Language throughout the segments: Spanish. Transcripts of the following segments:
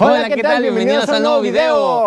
Hola, ¿qué, tal? Bienvenidos, a un nuevo video.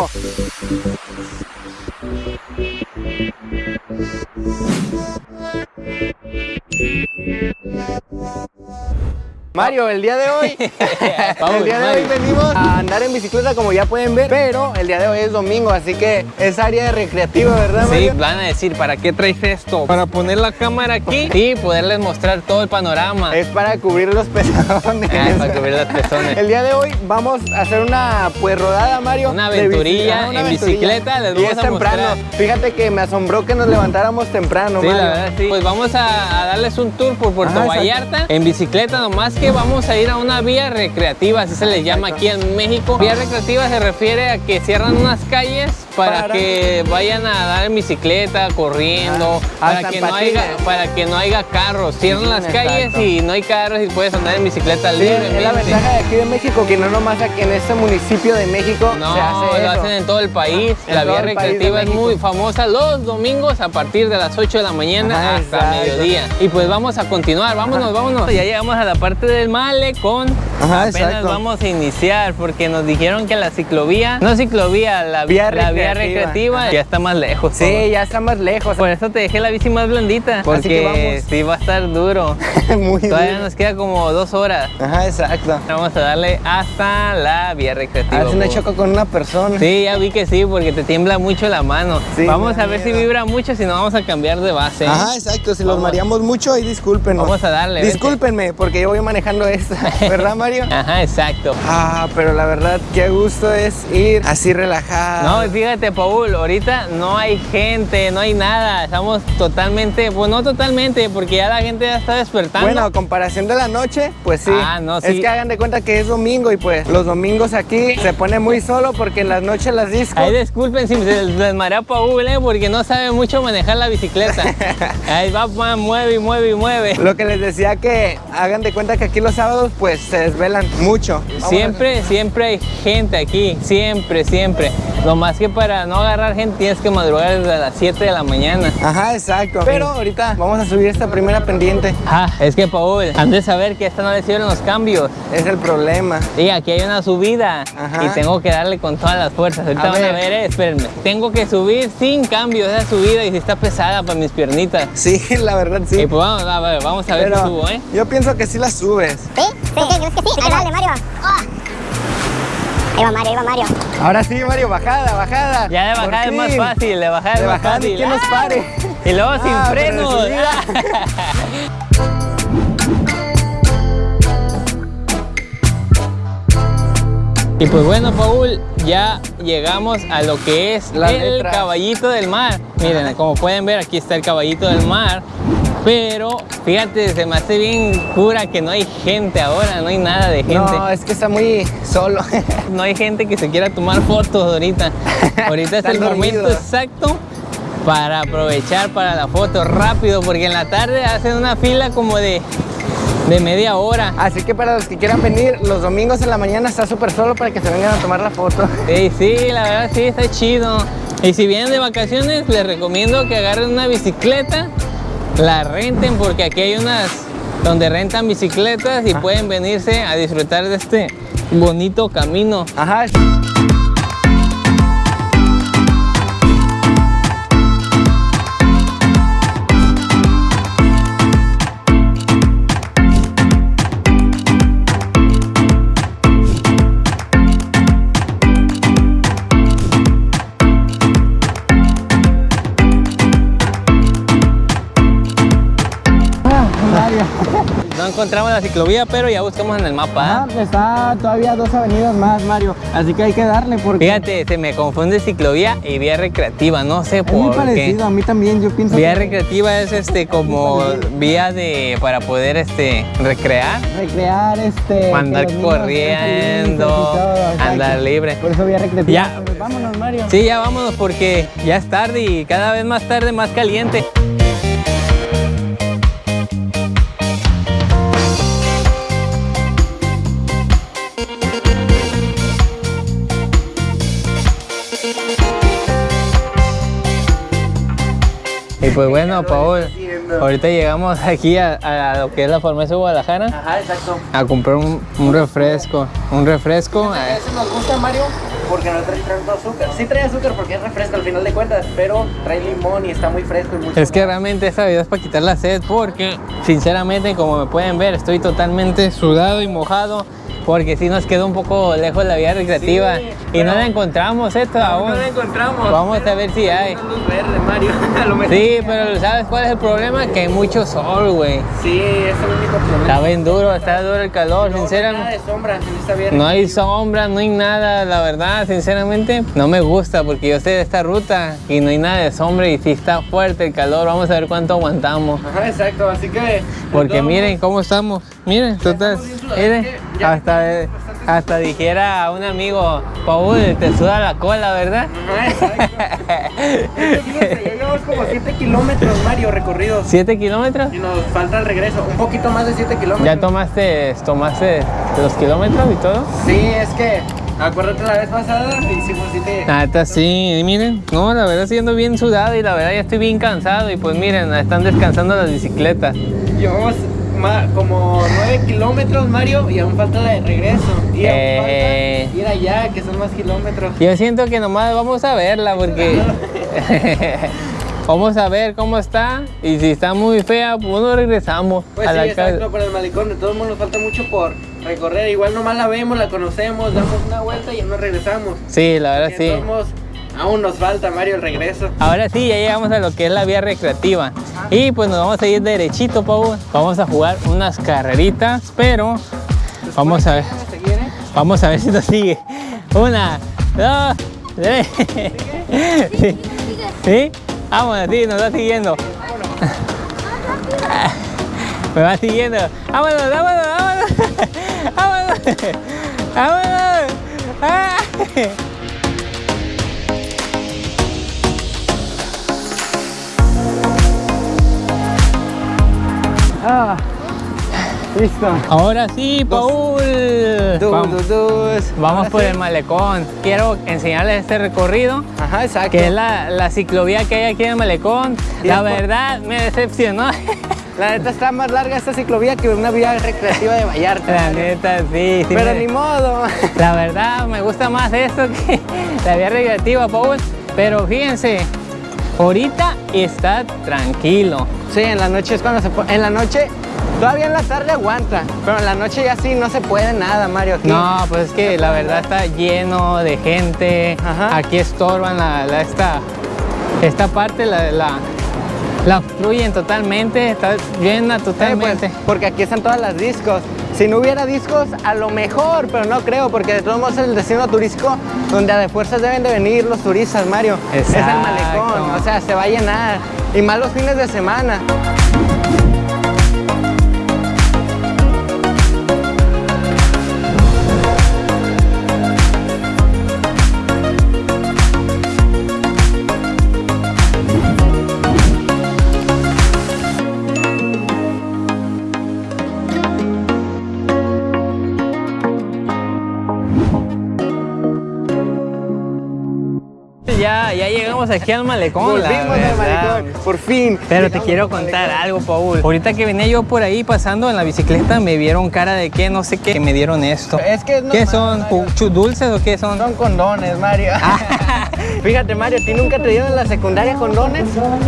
Mario, el día de hoy, el día de hoy venimos a andar en bicicleta como ya pueden ver, pero el día de hoy es domingo, así que es área recreativa, ¿verdad Mario? Sí, van a decir, ¿para qué traes esto? Para poner la cámara aquí y poderles mostrar todo el panorama. Es para cubrir los pezones. Ah, para cubrir los pezones. El día de hoy vamos a hacer una pues rodada, Mario. Una aventurilla en bicicleta, les y vamos es a temprano. mostrar. Fíjate que me asombró que nos levantáramos temprano, Sí, Mario. la verdad, sí. Pues vamos a, a darles un tour por Puerto Ah. Vallarta en bicicleta, nomás que vamos a ir a una vía recreativa, así se les llama aquí en México. Vía recreativa se refiere a que cierran unas calles para, Para- que vayan a dar en bicicleta, corriendo, Ah, para, que no haya, para que no haya carros. Cierran Sí, las calles exacto. y no hay carros y puedes andar en bicicleta Sí, libremente. es la ventaja de aquí de México, que no nomás aquí en este municipio de México No, se hace lo hacen en todo el país. La vía de recreativa es muy famosa los domingos a partir de las 8 de la mañana Ajá, hasta exacto. mediodía. Y pues vamos a continuar, vámonos, vámonos. Ya llegamos a la parte del malecón. Ajá, Apenas exacto. vamos a iniciar porque nos dijeron que la ciclovía, no ciclovía, la Vía la vía recreativa. ya está más lejos. Sí, ya está más lejos. Por eso te dejé la bici más blandita, Así que porque vamos. sí va a estar duro. Muy Todavía duro. nos queda como dos horas. Ajá, exacto. Vamos a darle hasta la vía A recreativa. ver si por- choco con una persona. Sí, ya vi que sí, porque te tiembla mucho la mano. Sí, vamos a ver si vibra mucho, si no vamos a cambiar de base. Ajá, exacto. Si los Vamos. mareamos mucho, ahí discúlpenos. Vamos a darle, vente. Discúlpenme, porque yo voy manejando esta. ¿Verdad, Mario? Ajá, exacto. Ah, pero la verdad, qué gusto es ir así relajado. No, fíjate, Paul, ahorita no hay gente, no hay nada. Estamos totalmente, pues no totalmente, porque ya la gente ya está despertando. Bueno, a comparación de la noche, pues sí. Ah, no, Es sí. que hagan de cuenta que es domingo y pues los domingos aquí se pone muy solo porque en las noches las discos. Ahí disculpen si se les marea Paul, ¿eh? porque no sabe mucho manejar la bicicleta. Ahí va, va, mueve y mueve y mueve. Lo que les decía que hagan de cuenta que aquí los sábados pues se desvelan mucho. Vamos Siempre, siempre hay gente aquí, siempre, siempre. Lo más que para no agarrar gente tienes que madrugar desde las 7 de la mañana. Ajá, exacto. Pero ahorita vamos a subir esta primera pendiente. Ah, es que Paul, han de saber que esta no le sirven los cambios. Es el problema. Y aquí hay una subida Ajá. y tengo que darle con todas las fuerzas. Ahorita A van a ver. ver, eh, espérenme. Tengo que subir sin cambios esa subida y si está pesada para mis piernitas. Sí, la verdad sí. Y pues vamos a ver, vamos a ver Pero si subo, ¿eh? yo pienso que sí la subes. ¿Sí? ¿Sí? ¿Es que sí? Ahí dale, Mario. Oh. Ahí va Mario, ahí va Mario. Ahora sí, Mario, bajada, bajada. Ya de bajada es más fácil, de bajada De es más fácil. quien nos pare. Y luego sin Ah, frenos. Y pues bueno, Paul, ya llegamos a lo que es el caballito del mar. Miren, como pueden ver, aquí está el caballito del mar. Pero fíjate, se me hace bien cura que no hay gente ahora, no hay nada de gente. No, es que está muy solo. No hay gente que se quiera tomar fotos ahorita. Ahorita es el momento exacto para aprovechar para la foto rápido, porque en la tarde hacen una fila como de, de media hora. Así que para los que quieran venir, los domingos en la mañana está súper solo para que se vengan a tomar la foto. Sí, sí, la verdad sí, está chido. Y si vienen de vacaciones, les recomiendo que agarren una bicicleta, la renten, porque aquí hay unas donde rentan bicicletas y pueden venirse a disfrutar de este bonito camino. Ajá. Encontramos la ciclovía, pero ya buscamos en el mapa. ¿eh? está todavía dos avenidas más, Mario. Así que hay que darle porque Fíjate, se me confunde ciclovía y vía recreativa, no sé es por muy qué. parecido. A mí también, yo pienso Vía que recreativa es este como vía de para poder este recrear, recrear este. andar corriendo, todo, andar libre. Por eso vía recreativa. Ya. Pues vámonos, Mario. Sí, ya vámonos porque ya es tarde y cada vez más tarde, más caliente. Y pues bueno, Paul. Ahorita llegamos aquí a, a lo que es la farmacia de Guadalajara Ajá, exacto. a comprar un, un refresco. Un refresco. eh, Ese nos gusta, Mario, porque no trae tanto azúcar. Sí trae azúcar porque es refresco al final de cuentas, pero trae limón y está muy fresco y mucho Es que realmente esta bebida es para quitar la sed porque sinceramente como me pueden ver estoy totalmente sudado y mojado porque si nos quedó un poco lejos la vida recreativa Sí, y no la encontramos esto No, aún. no la encontramos. Vamos a ver si hay. Luz verde, Mario. A lo mejor. Sí, pero ¿sabes cuál es el problema? Que hay mucho sol, güey. Sí, es el único problema. Está bien duro, está duro el calor, No, no hay sinceramente. Nada de sombra, en esta vía No hay sombra, no hay nada, la verdad, sinceramente no me gusta porque yo sé de esta ruta y no hay nada de sombra y si está fuerte el calor, vamos a ver cuánto aguantamos. Ajá, exacto, así que. Porque miren cómo estamos, miren, total, bien miren, hasta, hasta dijera a un amigo, Paul, te suda la cola, ¿verdad? ya llevamos como 7 kilómetros, Mario, recorridos. ¿Siete kilómetros? Y nos falta el regreso, un poquito más de 7 kilómetros. ¿Ya tomaste, tomaste los kilómetros y todo? Sí, es que. Acuérdate la vez pasada, hicimos 7. La neta sí, y miren, no, la verdad siendo bien sudado y la verdad ya estoy bien cansado y pues miren, están descansando las bicicletas. Llevamos ma- como 9 kilómetros, Mario, y aún falta la de regreso. Y aún Eh. falta ir allá, que son más kilómetros. Yo siento que nomás vamos a verla porque vamos a ver cómo está y si está muy fea, pues no regresamos Pues a sí, la exacto, casa. por el malecón, de todos modos nos falta mucho por recorrer. Igual nomás la vemos, la conocemos, damos una vuelta y ya nos regresamos. Sí, la verdad sí. Aún nos falta, Mario, el regreso. Ahora sí, ya llegamos a lo que es la vía recreativa. Y pues nos vamos a ir derechito, Pau. Vamos a jugar unas carreritas, pero vamos a ver. Vamos a seguir, ¿eh? Vamos a ver si nos sigue. Una, dos, tres. Sí. ¿Sí? Vámonos, sí, nos va siguiendo. Me va siguiendo. Vámonos, vámonos, vámonos. Vámonos. Vámonos. Ah. Ah, listo. Ahora sí, Paul. Vamos, vamos por el malecón. Quiero enseñarles este recorrido. Ajá, exacto. que es la, la ciclovía que hay aquí en el Malecón. La verdad me decepcionó. La neta está más larga esta ciclovía que una vía recreativa de Vallarta. La neta, sí. sí Pero me- ni modo. La verdad me gusta más esto que la vía recreativa, Paul. Pero fíjense, ahorita está tranquilo. Sí, en la noche es cuando se pone. En la noche, todavía en la tarde aguanta. Pero en la noche ya sí no se puede nada, Mario. Aquí. No, pues es que la verdad está lleno de gente. Ajá. Aquí estorban la, la- esta, esta parte, la, la, la obstruyen totalmente. Está llena pues, totalmente. porque aquí están todas las discos. Si no hubiera discos, a lo mejor, pero no creo, porque de todos modos es el destino turístico donde a de fuerzas deben de venir los turistas, Mario. Es el Exacto. malecón, o sea, se va a llenar. Y más los fines de semana. Ya, ya llegamos aquí al malecón. Volvimos al malecón, por fin. Pero te quiero contar algo, Paul. Ahorita que venía yo por ahí pasando en la bicicleta, me vieron cara de qué, no sé qué, que me dieron esto. Es que es ¿Qué son? Mario. ¿Chu- ¿Dulces o qué son? Son condones, Mario. Fíjate, Mario, ¿a ti nunca te dieron en la secundaria condones?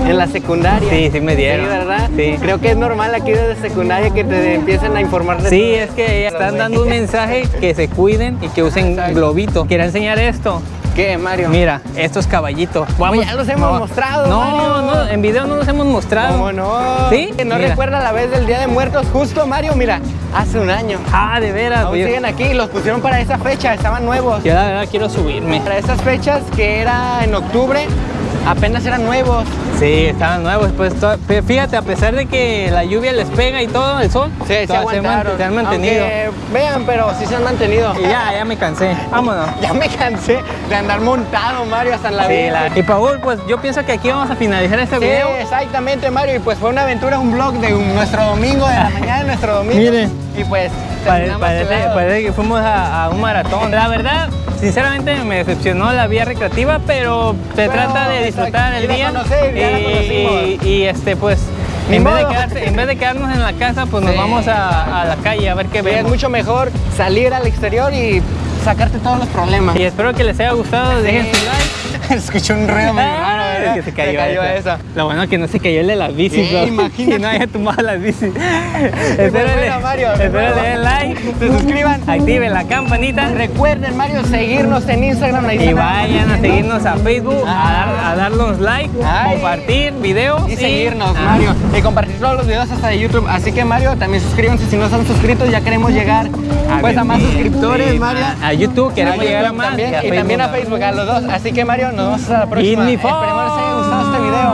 En la secundaria. Sí, sí me dieron. Sí, ¿verdad? Sí. Creo que es normal aquí desde secundaria que te empiecen a informar de Sí, todo. es que están dando un mensaje que se cuiden y que usen globito. Quiero enseñar esto. ¿Qué, Mario? Mira, estos caballitos. ya los hemos mostrado, No, Mario. no, en video no los hemos mostrado. ¿Cómo no? ¿Sí? ¿No Mira. recuerda la vez del Día de Muertos? Justo, Mario, mira, hace un año. Ah, de veras. Aún siguen aquí, los pusieron para esa fecha, estaban nuevos. yo la verdad quiero subirme. Para esas fechas que era en octubre, apenas eran nuevos. Sí, estaban nuevos. Pues fíjate, a pesar de que la lluvia les pega y todo, el sol, Sí, se aguantaron. se han mantenido. Aunque vean, pero sí se han mantenido. Y ya, ya me cansé. Vámonos. Ya me cansé de andar montado, Mario, hasta en la Sí, la- Y Paul, pues yo pienso que aquí vamos a finalizar este Sí, video. exactamente, Mario. Y pues fue una aventura, un vlog de un- nuestro domingo, de la mañana de nuestro domingo. Miren. Y pues parece, que fuimos a, a un maratón. La verdad, sinceramente me decepcionó la vía recreativa, pero se Pero, trata de disfrutar exacto, el día. conocer, ya la y, conocimos. y- y, este, pues En vez, de quedarse- en vez de quedarnos en la casa, pues nos vamos a, a la calle a ver qué Sí, es mucho mejor salir al exterior y sacarte todos los problemas. Y espero que les haya gustado. Dejen su like. Escuché un ruido se cayó, esa. esa. Lo bueno que no se cayó el de las bicis, Sí, bro. imagínate. Y no haya tumbado las bicis. espero Mario, espero le den like, Se suscriban. activen la campanita Recuerden, Mario, seguirnos en Instagram. ahí y vayan a seguirnos a Facebook, a, dar, a darnos like, Ay. compartir videos Y seguirnos, Ah, Mario. Y compartir todos los videos hasta de YouTube. Así que, Mario, también suscríbanse si no están suscritos. Ya queremos llegar pues, a más suscriptores, sí, Mario. A YouTube queremos A llegar a YouTube más. también, y y también a Facebook, a los dos. Así que, Mario, nos vemos hasta la próxima. Les haya gustado este video.